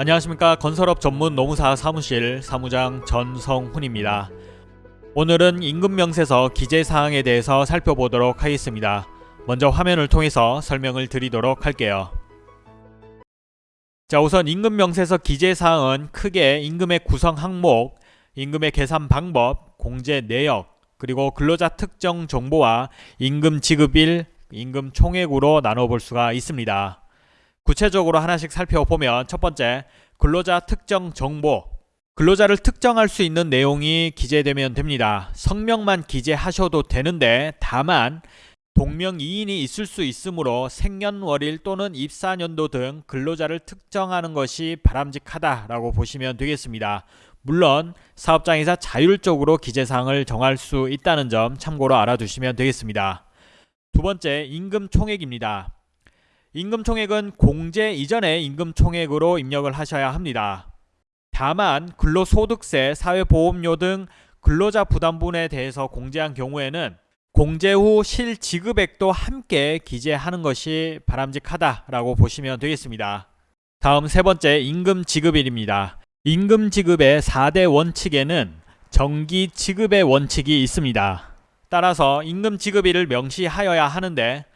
안녕하십니까 건설업 전문 노무사 사무실 사무장 전성훈입니다. 오늘은 임금명세서 기재사항에 대해서 살펴보도록 하겠습니다. 먼저 화면을 통해서 설명을 드리도록 할게요. 자 우선 임금명세서 기재사항은 크게 임금의 구성 항목, 임금의 계산 방법, 공제 내역, 그리고 근로자 특정 정보와 임금 지급일, 임금 총액으로 나눠볼 수가 있습니다. 구체적으로 하나씩 살펴보면 첫 번째 근로자 특정 정보 근로자를 특정할 수 있는 내용이 기재되면 됩니다. 성명만 기재하셔도 되는데 다만 동명이인이 있을 수 있으므로 생년월일 또는 입사년도 등 근로자를 특정하는 것이 바람직하다라고 보시면 되겠습니다. 물론 사업장에서 자율적으로 기재사항을 정할 수 있다는 점 참고로 알아두시면 되겠습니다. 두 번째 임금 총액입니다. 임금 총액은 공제 이전의 임금 총액으로 입력을 하셔야 합니다. 다만 근로소득세, 사회보험료 등 근로자 부담분에 대해서 공제한 경우에는 공제 후 실지급액도 함께 기재하는 것이 바람직하다라고 보시면 되겠습니다. 다음 세 번째 임금 지급일입니다. 임금 지급의 4대 원칙에는 정기 지급의 원칙이 있습니다. 따라서 임금 지급일을 명시하여야 하는데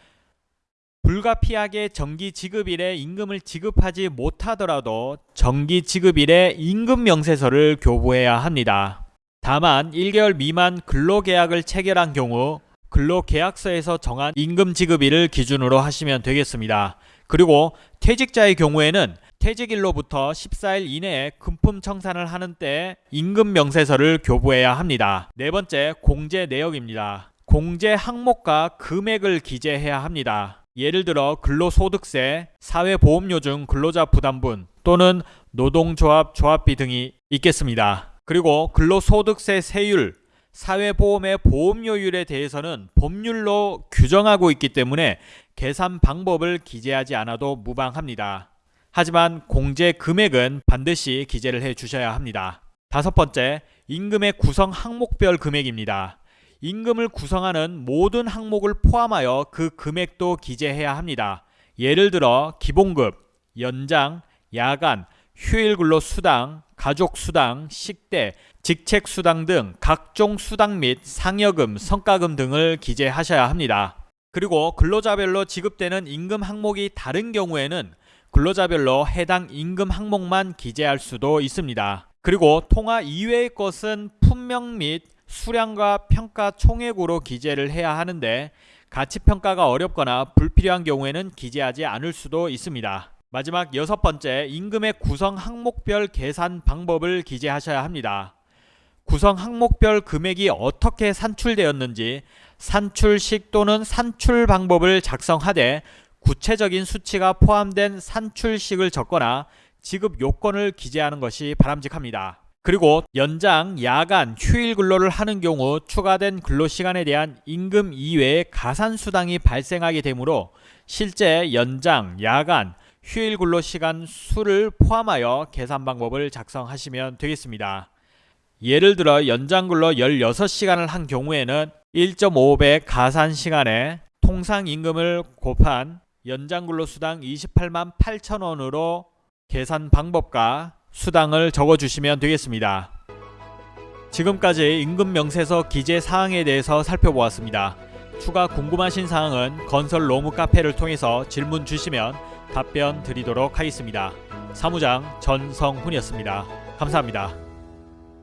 불가피하게 정기 지급일에 임금을 지급하지 못하더라도 정기 지급일에 임금 명세서를 교부해야 합니다. 다만 1개월 미만 근로계약을 체결한 경우 근로계약서에서 정한 임금 지급일을 기준으로 하시면 되겠습니다. 그리고 퇴직자의 경우에는 퇴직일로부터 14일 이내에 금품 청산을 하는 때 임금 명세서를 교부해야 합니다. 네 번째 공제 내역입니다. 공제 항목과 금액을 기재해야 합니다. 예를 들어 근로소득세, 사회보험료 중 근로자 부담분 또는 노동조합 조합비 등이 있겠습니다. 그리고 근로소득세 세율, 사회보험의 보험료율에 대해서는 법률로 규정하고 있기 때문에 계산 방법을 기재하지 않아도 무방합니다. 하지만 공제 금액은 반드시 기재를 해 주셔야 합니다. 다섯 번째, 임금의 구성 항목별 금액입니다. 임금을 구성하는 모든 항목을 포함하여 그 금액도 기재해야 합니다. 예를 들어 기본급, 연장, 야간, 휴일근로 수당, 가족 수당, 식대, 직책 수당 등 각종 수당 및 상여금, 성과금 등을 기재하셔야 합니다. 그리고 근로자별로 지급되는 임금 항목이 다른 경우에는 근로자별로 해당 임금 항목만 기재할 수도 있습니다. 그리고 통화 이외의 것은 품명 및 수량과 평가 총액으로 기재를 해야 하는데 가치평가가 어렵거나 불필요한 경우에는 기재하지 않을 수도 있습니다. 마지막 여섯 번째, 임금의 구성 항목별 계산 방법을 기재하셔야 합니다. 구성 항목별 금액이 어떻게 산출되었는지 산출식 또는 산출 방법을 작성하되 구체적인 수치가 포함된 산출식을 적거나 지급 요건을 기재하는 것이 바람직합니다. 그리고 연장, 야간, 휴일 근로를 하는 경우 추가된 근로시간에 대한 임금 이외의 가산수당이 발생하게 되므로 실제 연장, 야간, 휴일 근로시간 수를 포함하여 계산 방법을 작성하시면 되겠습니다. 예를 들어 연장 근로 16시간을 한 경우에는 1.5배 가산 시간에 통상 임금을 곱한 연장 근로수당 28만 8천원으로 계산 방법과 수당을 적어주시면 되겠습니다. 지금까지 임금명세서 기재 사항에 대해서 살펴보았습니다. 추가 궁금하신 사항은 건설 로무 카페를 통해서 질문 주시면 답변 드리도록 하겠습니다. 사무장 전성훈이었습니다. 감사합니다.